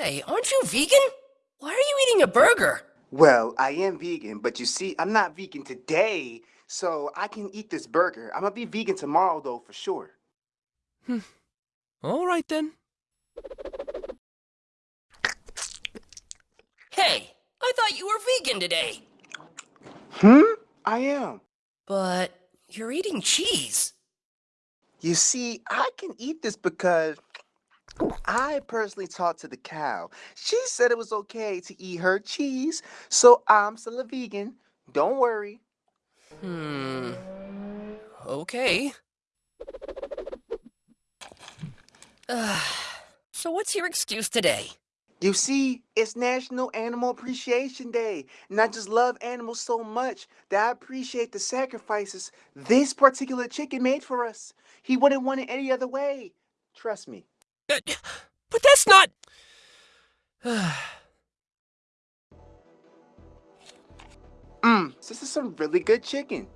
Say, aren't you vegan? Why are you eating a burger? Well, I am vegan, but you see, I'm not vegan today, so I can eat this burger. I'm gonna be vegan tomorrow, though, for sure. Hmm. All right then. Hey, I thought you were vegan today. Hmm? I am. But you're eating cheese. You see, I can eat this because I personally talked to the cow. She said it was okay to eat her cheese, so I'm still a vegan. Don't worry. Hmm. Okay. Ugh. so what's your excuse today? You see, it's National Animal Appreciation Day, and I just love animals so much that I appreciate the sacrifices this particular chicken made for us. He wouldn't want it any other way. Trust me. Uh, but that's not. Mmm, this is some really good chicken.